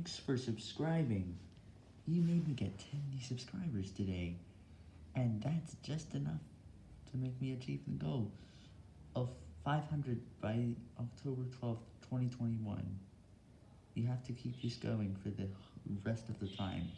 Thanks for subscribing. You made me get 10 new subscribers today, and that's just enough to make me achieve the goal of 500 by October 12th, 2021. You have to keep this going for the rest of the time.